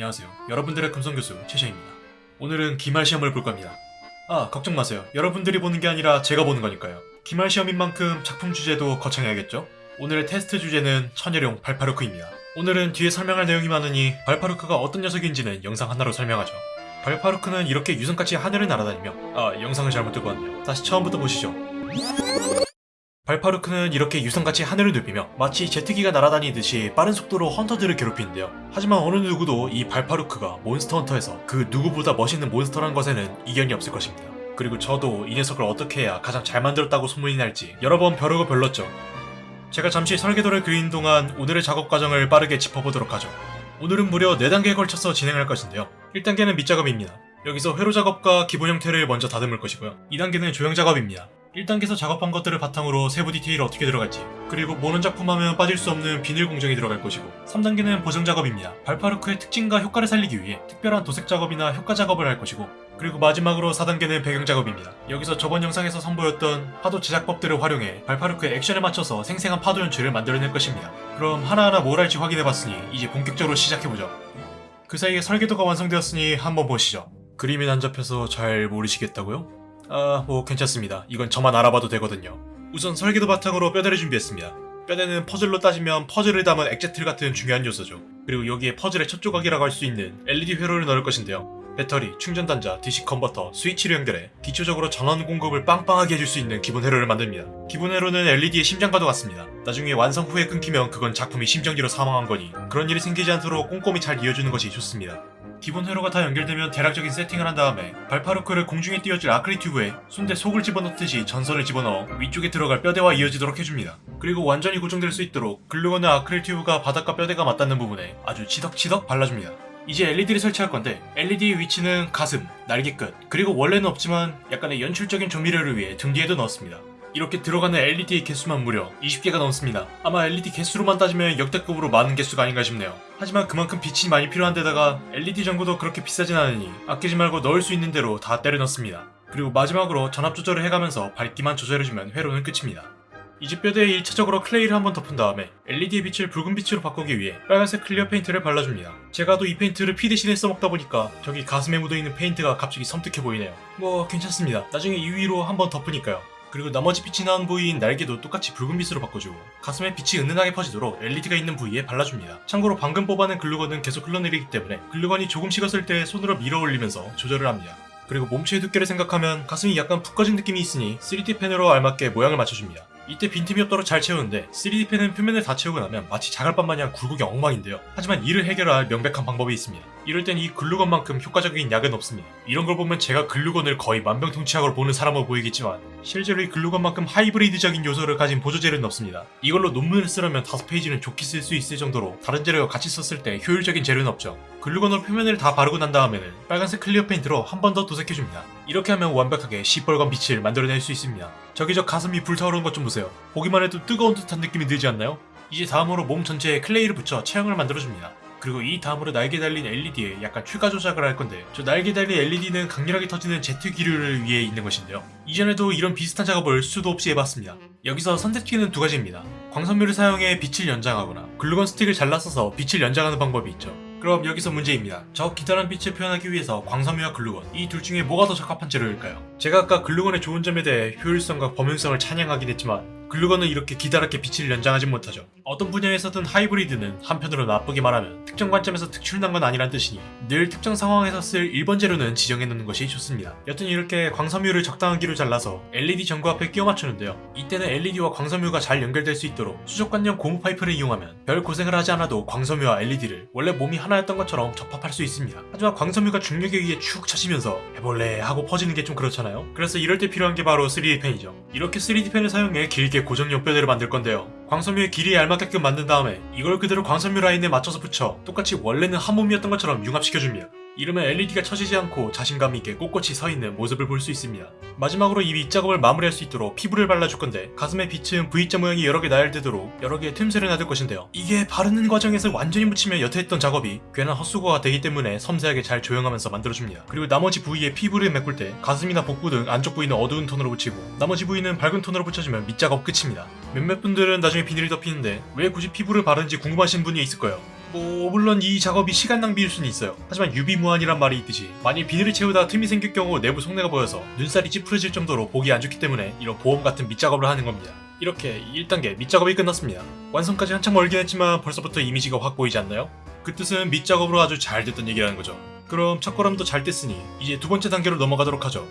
안녕하세요. 여러분들의 금성교수 최샤입니다. 오늘은 기말 시험을 볼 겁니다. 아, 걱정 마세요. 여러분들이 보는 게 아니라 제가 보는 거니까요. 기말 시험인 만큼 작품 주제도 거창해야겠죠? 오늘의 테스트 주제는 천여룡 발파르크입니다. 오늘은 뒤에 설명할 내용이 많으니 발파르크가 어떤 녀석인지는 영상 하나로 설명하죠. 발파르크는 이렇게 유성같이 하늘을 날아다니며 아, 영상을 잘못 들고 왔네요. 다시 처음부터 보시죠. 발파르크는 이렇게 유성같이 하늘을 눕히며 마치 제트기가 날아다니듯이 빠른 속도로 헌터들을 괴롭히는데요. 하지만 어느 누구도 이 발파르크가 몬스터 헌터에서 그 누구보다 멋있는 몬스터란 것에는 이견이 없을 것입니다. 그리고 저도 이 녀석을 어떻게 해야 가장 잘 만들었다고 소문이 날지 여러 번 벼르고 별렀죠. 제가 잠시 설계도를 그린 동안 오늘의 작업 과정을 빠르게 짚어보도록 하죠. 오늘은 무려 4단계에 걸쳐서 진행할 것인데요. 1단계는 밑작업입니다. 여기서 회로 작업과 기본 형태를 먼저 다듬을 것이고요. 2단계는 조형 작업입니다. 1단계에서 작업한 것들을 바탕으로 세부 디테일이 어떻게 들어갈지 그리고 모는 작품하면 빠질 수 없는 비닐 공정이 들어갈 것이고 3단계는 보정 작업입니다. 발파르크의 특징과 효과를 살리기 위해 특별한 도색 작업이나 효과 작업을 할 것이고 그리고 마지막으로 4단계는 배경 작업입니다. 여기서 저번 영상에서 선보였던 파도 제작법들을 활용해 발파르크의 액션에 맞춰서 생생한 파도 연출을 만들어낼 것입니다. 그럼 하나하나 뭘 할지 확인해봤으니 이제 본격적으로 시작해보죠. 그 사이에 설계도가 완성되었으니 한번 보시죠. 그림이 안 잡혀서 잘 모르시겠다고요? 아, 뭐 괜찮습니다. 이건 저만 알아봐도 되거든요. 우선 설계도 바탕으로 뼈대를 준비했습니다. 뼈대는 퍼즐로 따지면 퍼즐을 담은 액제틀 같은 중요한 요소죠. 그리고 여기에 퍼즐의 첫 조각이라고 할 수 있는 LED 회로를 넣을 것인데요. 배터리, 충전단자, DC 컨버터, 스위치를 연결해 기초적으로 전원 공급을 빵빵하게 해줄 수 있는 기본 회로를 만듭니다. 기본 회로는 LED의 심장과도 같습니다. 나중에 완성 후에 끊기면 그건 작품이 심정지로 사망한 거니 그런 일이 생기지 않도록 꼼꼼히 잘 이어주는 것이 좋습니다. 기본 회로가 다 연결되면 대략적인 세팅을 한 다음에 발파르크를 공중에 띄워질 아크릴 튜브에 손대 속을 집어넣듯이 전선을 집어넣어 위쪽에 들어갈 뼈대와 이어지도록 해줍니다. 그리고 완전히 고정될 수 있도록 글루건의 아크릴 튜브가 바닥과 뼈대가 맞닿는 부분에 아주 치덕치덕 발라줍니다. 이제 LED를 설치할 건데 LED의 위치는 가슴, 날개 끝, 그리고 원래는 없지만 약간의 연출적인 조미료를 위해 등 뒤에도 넣었습니다. 이렇게 들어가는 LED 개수만 무려 20개가 넘습니다. 아마 LED 개수로만 따지면 역대급으로 많은 개수가 아닌가 싶네요. 하지만 그만큼 빛이 많이 필요한 데다가 LED 전구도 그렇게 비싸진 않으니 아끼지 말고 넣을 수 있는 대로 다 때려 넣습니다. 그리고 마지막으로 전압 조절을 해가면서 밝기만 조절해주면 회로는 끝입니다. 이제 뼈대에 1차적으로 클레이를 한번 덮은 다음에 LED의 빛을 붉은 빛으로 바꾸기 위해 빨간색 클리어 페인트를 발라줍니다. 제가 또 이 페인트를 피 대신에 써먹다 보니까 저기 가슴에 묻어있는 페인트가 갑자기 섬뜩해 보이네요. 뭐 괜찮습니다. 나중에 이 위로 한번 덮으니까요. 그리고 나머지 빛이 나는 부위인 날개도 똑같이 붉은 빛으로 바꿔주고 가슴에 빛이 은은하게 퍼지도록 LED가 있는 부위에 발라줍니다. 참고로 방금 뽑아낸 글루건은 계속 흘러내리기 때문에 글루건이 조금 식었을 때 손으로 밀어 올리면서 조절을 합니다. 그리고 몸체의 두께를 생각하면 가슴이 약간 푹 꺼진 느낌이 있으니 3D 펜으로 알맞게 모양을 맞춰줍니다. 이때 빈틈이 없도록 잘 채우는데 3D펜은 표면을 다 채우고 나면 마치 자갈밥 마냥 굴곡이 엉망인데요. 하지만 이를 해결할 명백한 방법이 있습니다. 이럴 땐 이 글루건만큼 효과적인 약은 없습니다. 이런 걸 보면 제가 글루건을 거의 만병통치약으로 보는 사람으로 보이겠지만 실제로 이 글루건만큼 하이브리드적인 요소를 가진 보조제를 넣습니다. 이걸로 논문을 쓰려면 5페이지는 좋게 쓸 수 있을 정도로 다른 재료와 같이 썼을 때 효율적인 재료는 없죠. 글루건으로 표면을 다 바르고 난 다음에는 빨간색 클리어 페인트로 한 번 더 도색해줍니다. 이렇게 하면 완벽하게 시뻘건 빛을 만들어낼 수 있습니다. 저기 저 가슴이 불타오르는 것 좀 보세요. 보기만 해도 뜨거운 듯한 느낌이 들지 않나요? 이제 다음으로 몸 전체에 클레이를 붙여 체형을 만들어줍니다. 그리고 이 다음으로 날개 달린 LED에 약간 추가 조작을 할 건데 저 날개 달린 LED는 강렬하게 터지는 제트 기류를 위해 있는 것인데요. 이전에도 이런 비슷한 작업을 수도 없이 해봤습니다. 여기서 선택지는 두 가지입니다. 광섬유를 사용해 빛을 연장하거나 글루건 스틱을 잘라서 빛을 연장하는 방법이 있죠. 그럼 여기서 문제입니다. 저 기다란 빛을 표현하기 위해서 광섬유와 글루건 이 둘 중에 뭐가 더 적합한 재료일까요? 제가 아까 글루건의 좋은 점에 대해 효율성과 범용성을 찬양하긴 했지만 글루건은 이렇게 기다랗게 빛을 연장하지 못하죠. 어떤 분야에서든 하이브리드는 한편으로 나쁘게 말하면 특정 관점에서 특출난 건 아니란 뜻이니 늘 특정 상황에서 쓸 1번 재료는 지정해 놓는 것이 좋습니다. 여튼 이렇게 광섬유를 적당한 길이로 잘라서 LED 전구 앞에 끼워 맞추는데요. 이때는 LED와 광섬유가 잘 연결될 수 있도록 수족관용 고무 파이프를 이용하면 별 고생을 하지 않아도 광섬유와 LED를 원래 몸이 하나였던 것처럼 접합할 수 있습니다. 하지만 광섬유가 중력에 의해 축 처지면서 헤벌레 하고 퍼지는 게 좀 그렇잖아요. 그래서 이럴 때 필요한 게 바로 3D 펜이죠. 이렇게 3D 펜을 사용해 길게 고정용 뼈대를 만들 건데요. 광섬유의 길이에 알맞게끔 만든 다음에 이걸 그대로 광섬유 라인에 맞춰서 붙여 똑같이 원래는 한 몸이었던 것처럼 융합시켜줍니다. 이러면 LED가 처지지 않고 자신감 있게 꼿꼿이 서 있는 모습을 볼 수 있습니다. 마지막으로 이 밑작업을 마무리할 수 있도록 피부를 발라줄 건데 가슴에 빛은 V자 모양이 여러 개 나열되도록 여러 개의 틈새를 놔둘 것인데요. 이게 바르는 과정에서 완전히 묻히면 여태 했던 작업이 괜한 헛수고가 되기 때문에 섬세하게 잘 조형하면서 만들어줍니다. 그리고 나머지 부위에 피부를 메꿀 때 가슴이나 복부 등 안쪽 부위는 어두운 톤으로 붙이고 나머지 부위는 밝은 톤으로 붙여주면 밑작업 끝입니다. 몇몇 분들은 나중에 비닐을 덮이는데 왜 굳이 피부를 바르는지 궁금하신 분이 있을 거예요. 뭐 물론 이 작업이 시간 낭비일 수는 있어요. 하지만 유비무한이란 말이 있듯이 만일 비늘을 채우다 틈이 생길 경우 내부 속내가 보여서 눈살이 찌푸려질 정도로 보기 안 좋기 때문에 이런 보험 같은 밑작업을 하는 겁니다. 이렇게 1단계 밑작업이 끝났습니다. 완성까지 한참 멀긴 했지만 벌써부터 이미지가 확 보이지 않나요? 그 뜻은 밑작업으로 아주 잘 됐던 얘기라는 거죠. 그럼 첫걸음도 잘 됐으니 이제 두 번째 단계로 넘어가도록 하죠.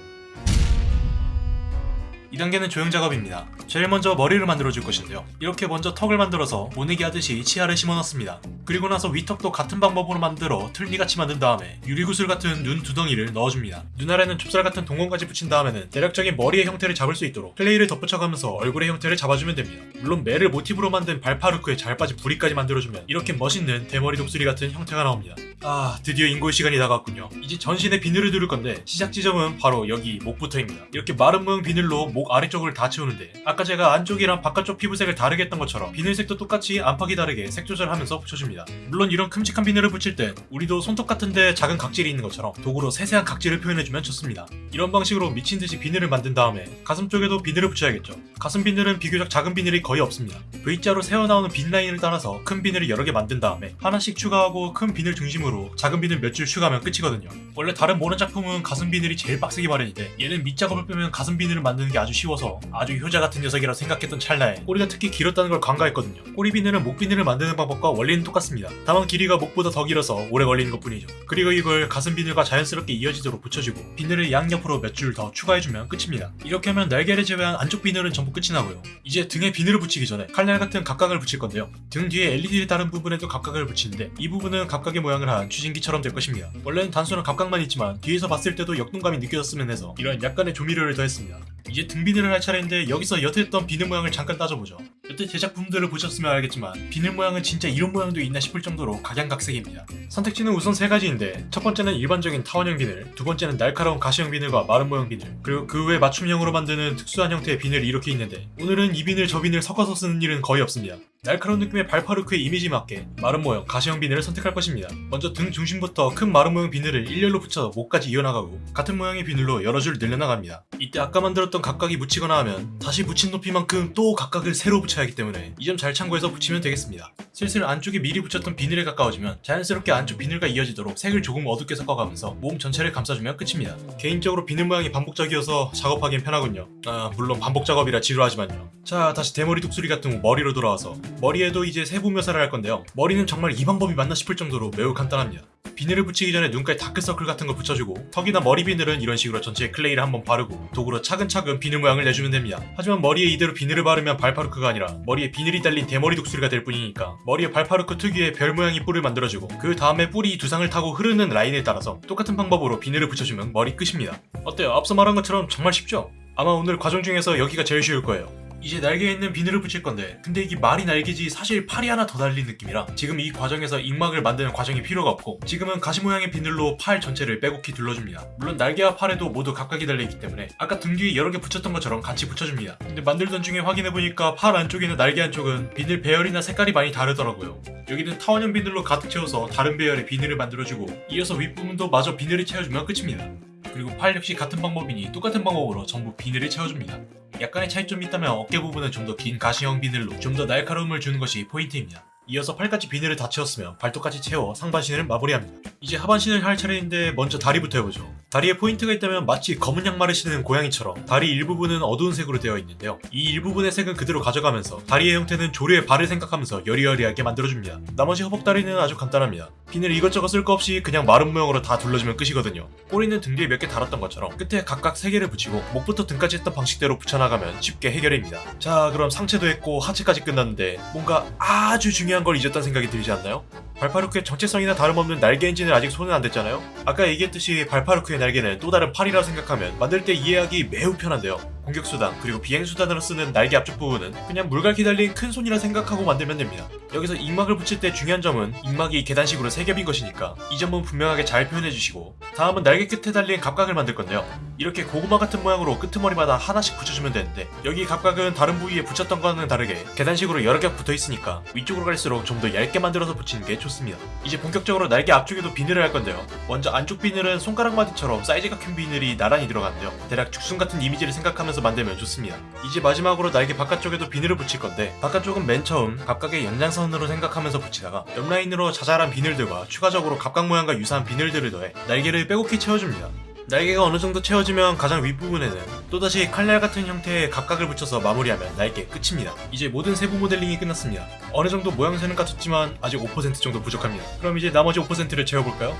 2단계는 조형 작업입니다. 제일 먼저 머리를 만들어 줄 것인데요. 이렇게 먼저 턱을 만들어서 모내기 하듯이 치아를 심어놨습니다. 그리고 나서 위턱도 같은 방법으로 만들어 틀니같이 만든 다음에 유리구슬 같은 눈 두덩이를 넣어줍니다. 눈 아래는 좁쌀 같은 동공까지 붙인 다음에는 대략적인 머리의 형태를 잡을 수 있도록 클레이를 덧붙여가면서 얼굴의 형태를 잡아주면 됩니다. 물론 매를 모티브로 만든 발파르크의 잘 빠진 부리까지 만들어주면 이렇게 멋있는 대머리 독수리 같은 형태가 나옵니다. 아 드디어 인고의 시간이 다가왔군요. 이제 전신에 비늘을 두를 건데 시작 지점은 바로 여기 목부터입니다. 이렇게 마름모형 비늘로 목 아래쪽을 다 채우는데 아까 제가 안쪽이랑 바깥쪽 피부색을 다르게 했던 것처럼 비늘색도 똑같이 안팎이 다르게 색 조절하면서 붙여줍니다. 물론 이런 큼직한 비늘을 붙일 땐 우리도 손톱 같은데 작은 각질이 있는 것처럼 도구로 세세한 각질을 표현해주면 좋습니다. 이런 방식으로 미친 듯이 비늘을 만든 다음에 가슴 쪽에도 비늘을 붙여야겠죠. 가슴 비늘은 비교적 작은 비늘이 거의 없습니다. V자로 새어나오는 빈 라인을 따라서 큰 비늘을 여러 개 만든 다음에 하나씩 추가하고 큰 비늘 중심으로 작은 비늘 몇 줄 추가하면 끝이거든요. 원래 다른 모든 작품은 가슴 비늘이 제일 빡세게 마련인데 얘는 밑작업을 빼면 가슴 비늘을 만드는 게 아주 쉬워서 아주 효자 같은 녀석이라 생각했던 찰나에 꼬리가 특히 길었다는 걸 간과했거든요. 꼬리 비늘은 목 비늘을 만드는 방법과 원리는 똑같습니다. 다만 길이가 목보다 더 길어서 오래 걸리는 것 뿐이죠. 그리고 이걸 가슴 비늘과 자연스럽게 이어지도록 붙여주고 비늘을 양옆으로 몇 줄 더 추가해주면 끝입니다. 이렇게 하면 날개를 제외한 안쪽 비늘은 전부 끝이 나고요. 이제 등에 비늘을 붙이기 전에 칼날 같은 갑각을 붙일 건데요. 등 뒤에 LED를 다른 부분에도 각각을 붙이는데 이 부분은 각각의 모양을 한 추진기처럼 될 것입니다. 원래는 단순한 각각만 있지만 뒤에서 봤을 때도 역동감이 느껴졌으면 해서 이런 약간의 조미료를 더했습니다. 이제 등 비늘을 할 차례인데 여기서 여태 했던 비늘 모양을 잠깐 따져보죠. 여태 제 작품들을 보셨으면 알겠지만 비늘 모양은 진짜 이런 모양도 있나 싶을 정도로 각양각색입니다. 선택지는 우선 세 가지인데 첫 번째는 일반적인 타원형 비늘, 두 번째는 날카로운 가시형 비늘과 마른 모형 비늘, 그리고 그 외 맞춤형으로 만드는 특수한 형태의 비늘이 이렇게 있는데 오늘은 이 비늘 저 비늘 섞어서 쓰는 일은 거의 없습니다. 날카로운 느낌의 발파르크의 이미지 맞게 마른 모형 가시형 비늘을 선택할 것입니다. 먼저 등 중심부터 큰 마른 모형 비늘을 일렬로 붙여 목까지 이어나가고 같은 모양의 비늘로 여러 줄 늘려나갑니다. 이때 아까 만들었던 각각이 묻히거나 하면 다시 붙인 높이만큼 또 각각을 새로 붙여야 하기 때문에 이 점 잘 참고해서 붙이면 되겠습니다. 슬슬 안쪽에 미리 붙였던 비늘에 가까워지면 자연스럽게 안쪽 비늘과 이어지도록 색을 조금 어둡게 섞어가면서 몸 전체를 감싸주면 끝입니다. 개인적으로 비늘 모양이 반복적이어서 작업하기엔 편하군요. 아 물론 반복 작업이라 지루하지만요. 자 다시 대머리 독수리 같은 머리로 돌아와서 머리에도 이제 세부 묘사를 할 건데요. 머리는 정말 이 방법이 맞나 싶을 정도로 매우 간단합니다. 비늘을 붙이기 전에 눈가에 다크서클 같은 거 붙여주고 턱이나 머리 비늘은 이런 식으로 전체에 클레이를 한번 바르고 도구로 차근차근 비늘 모양을 내주면 됩니다. 하지만 머리에 이대로 비늘을 바르면 발파르크가 아니라 머리에 비늘이 달린 대머리 독수리가 될 뿐이니까 머리에 발파르크 특유의 별 모양의 뿔을 만들어주고 그 다음에 뿔이 두상을 타고 흐르는 라인에 따라서 똑같은 방법으로 비늘을 붙여주면 머리 끝입니다. 어때요? 앞서 말한 것처럼 정말 쉽죠? 아마 오늘 과정 중에서 여기가 제일 쉬울 거예요. 이제 날개에 있는 비늘을 붙일 건데 근데 이게 말이 날개지 사실 팔이 하나 더 달린 느낌이라 지금 이 과정에서 익막을 만드는 과정이 필요가 없고 지금은 가시 모양의 비늘로 팔 전체를 빼곡히 둘러줍니다. 물론 날개와 팔에도 모두 갑각이 달려있기 때문에 아까 등 뒤에 여러 개 붙였던 것처럼 같이 붙여줍니다. 근데 만들던 중에 확인해보니까 팔 안쪽이나 날개 안쪽은 비늘 배열이나 색깔이 많이 다르더라고요. 여기는 타원형 비늘로 가득 채워서 다른 배열의 비늘을 만들어주고 이어서 윗부분도 마저 비늘을 채워주면 끝입니다 그리고 팔 역시 같은 방법이니 똑같은 방법으로 전부 비늘을 채워줍니다. 약간의 차이점이 있다면 어깨 부분은 좀 더 긴 가시형 비늘로 좀 더 날카로움을 주는 것이 포인트입니다. 이어서 팔까지 비늘을 다 채웠으면 발톱까지 채워 상반신을 마무리합니다. 이제 하반신을 할 차례인데 먼저 다리부터 해보죠. 다리에 포인트가 있다면 마치 검은 양말을 신는 고양이처럼 다리 일부분은 어두운 색으로 되어 있는데요. 이 일부분의 색은 그대로 가져가면서 다리의 형태는 조류의 발을 생각하면서 여리여리하게 만들어줍니다. 나머지 허벅다리는 아주 간단합니다. 비늘 이것저것 쓸 거 없이 그냥 마름모형으로 다 둘러주면 끝이거든요. 꼬리는 등 뒤에 몇 개 달았던 것처럼 끝에 각각 3개를 붙이고 목부터 등까지 했던 방식대로 붙여나가면 쉽게 해결입니다. 자 그럼 상체도 했고 하체까지 끝났는데 뭔가 아주 중요한 걸 잊었다는 생각이 들지 않나요? 발파르크의 정체성이나 다름없는 날개 엔진은 아직 손은 안 댔잖아요? 아까 얘기했듯이 발파르크의 날개는 또 다른 팔이라고 생각하면 만들 때 이해하기 매우 편한데요. 공격수단 그리고 비행수단으로 쓰는 날개 앞쪽 부분은 그냥 물갈퀴 달린 큰 손이라 생각하고 만들면 됩니다. 여기서 입막을 붙일 때 중요한 점은 입막이 계단식으로 세 겹인 것이니까 이 점은 분명하게 잘 표현해 주시고 다음은 날개 끝에 달린 갑각을 만들 건데요. 이렇게 고구마 같은 모양으로 끄트머리마다 하나씩 붙여주면 되는데 여기 갑각은 다른 부위에 붙였던 거와는 다르게 계단식으로 여러 겹 붙어 있으니까 위쪽으로 갈수록 좀 더 얇게 만들어서 붙이는 게 좋습니다. 이제 본격적으로 날개 앞쪽에도 비늘을 할 건데요. 먼저 안쪽 비늘은 손가락 마디처럼 사이즈가 큰 비늘이 나란히 들어가는데요. 대략 죽순 같은 이미지를 생각하면서 만들면 좋습니다. 이제 마지막으로 날개 바깥쪽에도 비늘을 붙일 건데 바깥쪽은 맨 처음 각각의 연장선 일사선으로 생각하면서 붙이다가 옆라인으로 자잘한 비늘들과 추가적으로 갑각 모양과 유사한 비늘들을 더해 날개를 빼곡히 채워줍니다. 날개가 어느 정도 채워지면 가장 윗부분에는 또다시 칼날 같은 형태의 각각을 붙여서 마무리하면 날개 끝입니다. 이제 모든 세부 모델링이 끝났습니다. 어느 정도 모양새는 갖췄지만 아직 5% 정도 부족합니다. 그럼 이제 나머지 5%를 채워볼까요?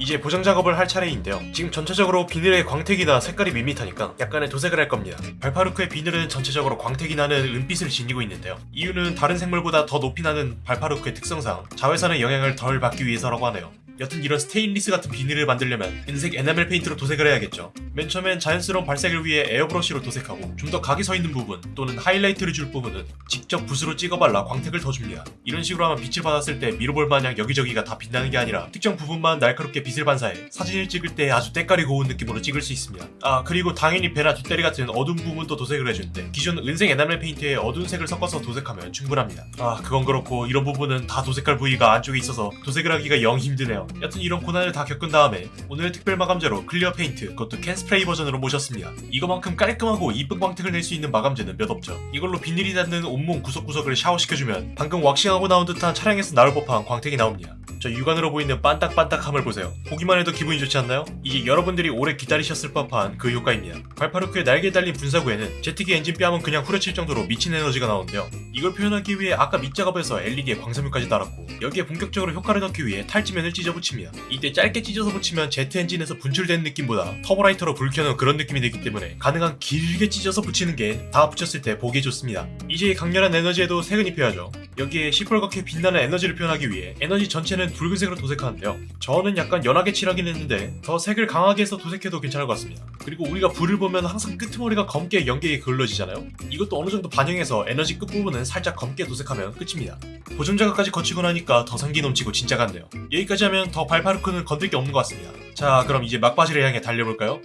이제 보정 작업을 할 차례인데요. 지금 전체적으로 비늘의 광택이나 색깔이 밋밋하니까 약간의 도색을 할 겁니다. 발파루크의 비늘은 전체적으로 광택이 나는 은빛을 지니고 있는데요. 이유는 다른 생물보다 더 높이 나는 발파루크의 특성상 자외선의 영향을 덜 받기 위해서라고 하네요. 여튼 이런 스테인리스 같은 비늘을 만들려면 은색 에나멜 페인트로 도색을 해야겠죠. 맨 처음엔 자연스러운 발색을 위해 에어브러쉬로 도색하고 좀 더 각이 서 있는 부분 또는 하이라이트를 줄 부분은 직접 붓으로 찍어 발라 광택을 더 줍니다. 이런 식으로 하면 빛을 받았을 때 미러볼 마냥 여기저기가 다 빛나는 게 아니라 특정 부분만 날카롭게 빛을 반사해 사진을 찍을 때 아주 때깔이 고운 느낌으로 찍을 수 있습니다. 아 그리고 당연히 배나 뒷다리 같은 어두운 부분도 도색을 해주는데 기존 은색 에나멜 페인트에 어두운 색을 섞어서 도색하면 충분합니다. 아 그건 그렇고 이런 부분은 다 도색할 부위가 안쪽에 있어서 도색을 하기가 영 힘드네요. 여튼 이런 고난을 다 겪은 다음에 오늘 특별 마감제로 clear 페인트 그것도 캔 스프레이 버전으로 모셨습니다. 이거만큼 깔끔하고 이쁜 광택을 낼 수 있는 마감제는 몇 없죠. 이걸로 비늘이 닿는 온몸 구석구석을 샤워시켜주면 방금 왁싱하고 나온 듯한 차량에서 나올 법한 광택이 나옵니다. 저 육안으로 보이는 반딱반딱함을 보세요. 보기만 해도 기분이 좋지 않나요? 이게 여러분들이 오래 기다리셨을 법한 그 효과입니다. 발파루크의 날개에 달린 분사구에는 제트기 엔진 뺨은 그냥 후려칠 정도로 미친 에너지가 나오는데요. 이걸 표현하기 위해 아까 밑작업에서 LED에 광섬유까지 달았고 여기에 본격적으로 효과를 넣기 위해 탈지면을 찢어 붙입니다. 이때 짧게 찢어서 붙이면 제트 엔진에서 분출되는 느낌보다 터보라이터로 불 켜는 그런 느낌이 되기 때문에 가능한 길게 찢어서 붙이는 게 다 붙였을 때 보기 좋습니다. 이제 강렬한 에너지에도 색은 입혀야죠. 여기에 시뻘겋게 빛나는 에너지를 표현하기 위해 에너지 전체는 붉은색으로 도색하는데요. 저는 약간 연하게 칠하긴 했는데 더 색을 강하게 해서 도색해도 괜찮을 것 같습니다. 그리고 우리가 불을 보면 항상 끄트머리가 검게 연계에 그을러지잖아요. 이것도 어느 정도 반영해서 에너지 끝부분은 살짝 검게 도색하면 끝입니다. 보존 작업까지 거치고 나니까 더 생기 넘치고 진짜 같네요. 여기까지 하면 더 발파르크는 건들 게 없는 것 같습니다. 자 그럼 이제 막바지를 향해 달려볼까요?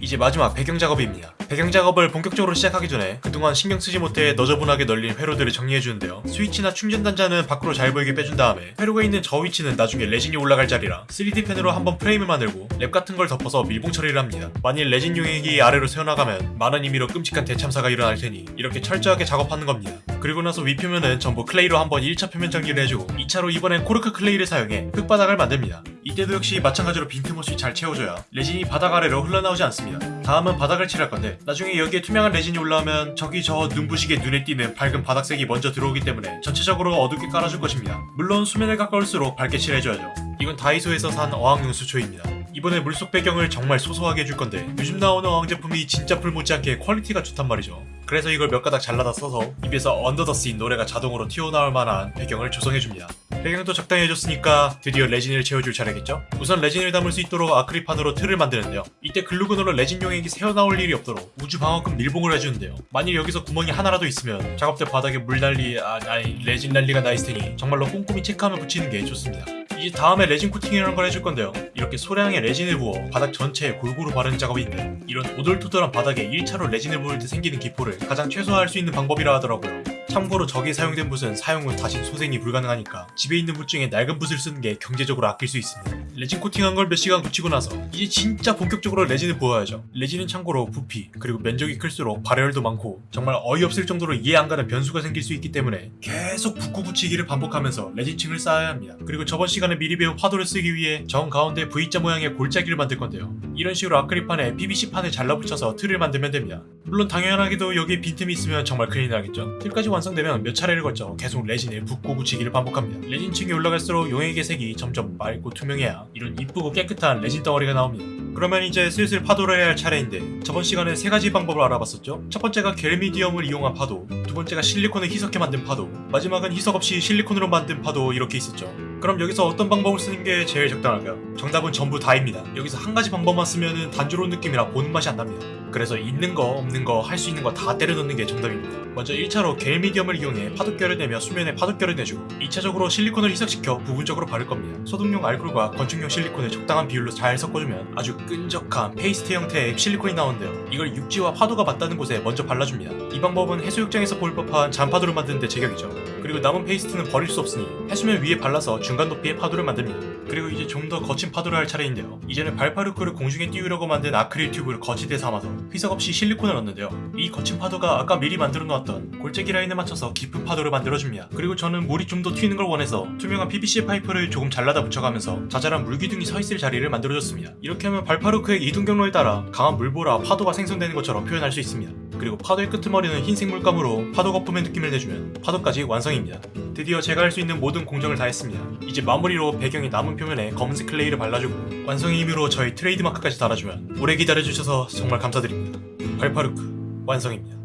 이제 마지막 배경 작업입니다. 배경 작업을 본격적으로 시작하기 전에 그동안 신경 쓰지 못해 너저분하게 널린 회로들을 정리해주는데요. 스위치나 충전 단자는 밖으로 잘 보이게 빼준 다음에 회로가 있는 저 위치는 나중에 레진이 올라갈 자리라 3D 펜으로 한번 프레임을 만들고 랩 같은 걸 덮어서 밀봉 처리를 합니다. 만일 레진 용액이 아래로 새어나가면 많은 의미로 끔찍한 대참사가 일어날 테니 이렇게 철저하게 작업하는 겁니다. 그리고 나서 윗표면은 전부 클레이로 한번 1차 표면 정리를 해주고 2차로 이번엔 코르크 클레이를 사용해 흙바닥을 만듭니다. 이때도 역시 마찬가지로 빈틈없이 잘 채워줘야 레진이 바닥 아래로 흘러나오지 않습니다. 다음은 바닥을 칠할 건데 나중에 여기에 투명한 레진이 올라오면 저기 저 눈부시게 눈에 띄는 밝은 바닥색이 먼저 들어오기 때문에 전체적으로 어둡게 깔아줄 것입니다. 물론 수면에 가까울수록 밝게 칠해줘야죠. 이건 다이소에서 산 어항용 수초입니다. 이번에 물속 배경을 정말 소소하게 해줄 건데 요즘 나오는 어항 제품이 진짜 풀 못지않게 퀄리티가 좋단 말이죠. 그래서 이걸 몇 가닥 잘라다 써서 입에서 Under the Sea 노래가 자동으로 튀어나올 만한 배경을 조성해줍니다. 배경도 적당히 해줬으니까 드디어 레진을 채워줄 차례겠죠? 우선 레진을 담을 수 있도록 아크릴판으로 틀을 만드는데요. 이때 글루건으로 레진 용액이 새어나올 일이 없도록 우주 방어급 밀봉을 해주는데요. 만일 여기서 구멍이 하나라도 있으면 작업대 바닥에 물 난리, 아, 아니 레진 난리가 나 있을 테니 정말로 꼼꼼히 체크하며 붙이는 게 좋습니다. 이제 다음에 레진 코팅이라는 걸 해줄 건데요. 이렇게 소량의 레진을 부어 바닥 전체에 골고루 바르는 작업인데 이런 오돌토돌한 바닥에 1차로 레진을 부을 때 생기는 기포를 가장 최소화할 수 있는 방법이라 하더라고요. 참고로 저기 사용된 붓은 사용 후 다시 소생이 불가능하니까 집에 있는 붓 중에 낡은 붓을 쓰는 게 경제적으로 아낄 수 있습니다. 레진 코팅한 걸 몇 시간 굳히고 나서 이제 진짜 본격적으로 레진을 부어야죠. 레진은 참고로 부피 그리고 면적이 클수록 발열도 많고 정말 어이없을 정도로 이해 안 가는 변수가 생길 수 있기 때문에 계속 붓고 굳히기를 반복하면서 레진층을 쌓아야 합니다. 그리고 저번 시간에 미리 배운 파도를 쓰기 위해 정 가운데 V자 모양의 골짜기를 만들 건데요. 이런 식으로 아크릴판에 PVC판을 잘라붙여서 틀을 만들면 됩니다. 물론 당연하게도 여기에 빈틈이 있으면 정말 큰일 나겠죠. 틀까지 완성되면 몇 차례를 걸쳐 계속 레진을 붓고 붙이기를 반복합니다. 레진 층이 올라갈수록 용액의 색이 점점 맑고 투명해야 이런 이쁘고 깨끗한 레진 덩어리가 나옵니다. 그러면 이제 슬슬 파도를 해야 할 차례인데 저번 시간에 세 가지 방법을 알아봤었죠. 첫 번째가 겔미디엄을 이용한 파도, 두 번째가 실리콘을 희석해 만든 파도, 마지막은 희석 없이 실리콘으로 만든 파도 이렇게 있었죠. 그럼 여기서 어떤 방법을 쓰는 게 제일 적당할까요? 정답은 전부 다입니다. 여기서 한 가지 방법만 쓰면은 단조로운 느낌이라 보는 맛이 안 납니다. 그래서 있는 거 없는 거 할 수 있는 거 다 때려 넣는 게 정답입니다. 먼저 1차로 gel medium을 이용해 파도결을 내며 수면에 파도결을 내주고 2차적으로 실리콘을 희석시켜 부분적으로 바를 겁니다. 소독용 알콜과 건축용 실리콘을 적당한 비율로 잘 섞어주면 아주 끈적한 페이스트 형태의 실리콘이 나오는데요. 이걸 육지와 파도가 맞닿는 곳에 먼저 발라줍니다. 이 방법은 해수욕장에서 볼 법한 잔파도를 만드는 데 제격이죠. 그리고 남은 페이스트는 버릴 수 없으니 해수면 위에 발라서 중간 높이의 파도를 만듭니다. 그리고 이제 좀 더 거친 파도를 할 차례인데요. 이제는 발파루크를 공중에 띄우려고 만든 아크릴 튜브를 거치대 삼아서 희석 없이 실리콘을 넣는데요. 이 거친 파도가 아까 미리 만들어 놓았던 골짜기 라인에 맞춰서 깊은 파도를 만들어줍니다. 그리고 저는 물이 좀 더 튀는 걸 원해서 투명한 PVC 파이프를 조금 잘라다 붙여가면서 자잘한 물기둥이 서 있을 자리를 만들어줬습니다. 이렇게 하면 발파루크의 이동 경로에 따라 강한 물보라 파도가 생성되는 것처럼 표현할 수 있습니다. 그리고 파도의 끄트머리는 흰색 물감으로 파도 거품의 느낌을 내주면 파도까지 완성입니다. 드디어 제가 할 수 있는 모든 공정을 다 했습니다. 이제 마무리로 배경의 남은 표면에 검은색 클레이를 발라주고 완성의 의미로 저희 트레이드마크까지 달아주면 오래 기다려주셔서 정말 감사드립니다. 발파르크 완성입니다.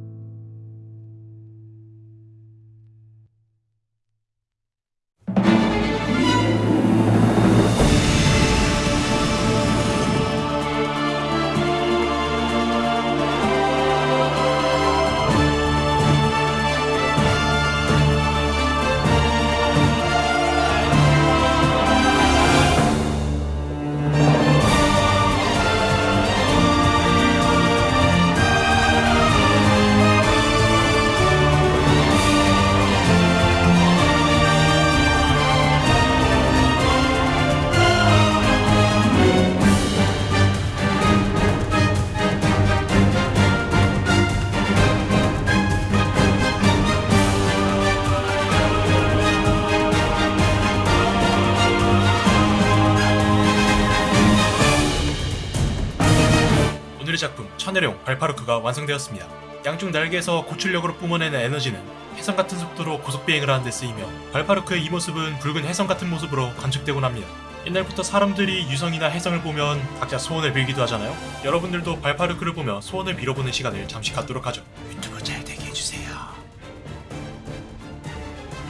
천혜룡 발파루크가 완성되었습니다. 양쪽 날개에서 고출력으로 뿜어내는 에너지는 혜성 같은 속도로 고속 비행을 하는 데 쓰이며 발파루크의 이 모습은 붉은 혜성 같은 모습으로 관측되곤 합니다. 옛날부터 사람들이 유성이나 혜성을 보면 각자 소원을 빌기도 하잖아요. 여러분들도 발파루크를 보며 소원을 빌어보는 시간을 잠시 갖도록 하죠. 유튜브 잘 되게 해주세요.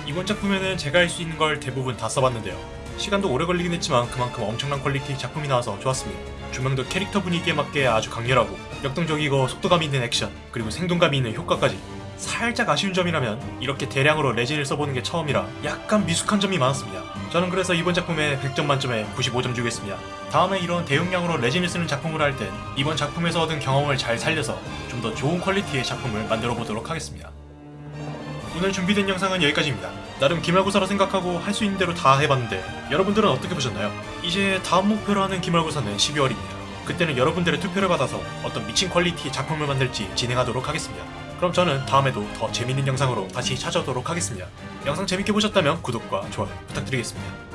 이번 작품에는 제가 할 수 있는 걸 대부분 다 써봤는데요. 시간도 오래 걸리긴 했지만 그만큼 엄청난 퀄리티 작품이 나와서 좋았습니다. 조명도 캐릭터 분위기에 맞게 아주 강렬하고 역동적이고 속도감 있는 액션 그리고 생동감이 있는 효과까지 살짝 아쉬운 점이라면 이렇게 대량으로 레진을 써보는 게 처음이라 약간 미숙한 점이 많았습니다. 저는 그래서 이번 작품에 100점 만점에 95점 주겠습니다. 다음에 이런 대용량으로 레진을 쓰는 작품을 할 땐 이번 작품에서 얻은 경험을 잘 살려서 좀 더 좋은 퀄리티의 작품을 만들어 보도록 하겠습니다. 오늘 준비된 영상은 여기까지입니다. 나름 기말고사라 생각하고 할 수 있는 대로 다 해봤는데 여러분들은 어떻게 보셨나요? 이제 다음 목표로 하는 기말고사는 12월입니다. 그때는 여러분들의 투표를 받아서 어떤 미친 퀄리티의 작품을 만들지 진행하도록 하겠습니다. 그럼 저는 다음에도 더 재밌는 영상으로 다시 찾아오도록 하겠습니다. 영상 재밌게 보셨다면 구독과 좋아요 부탁드리겠습니다.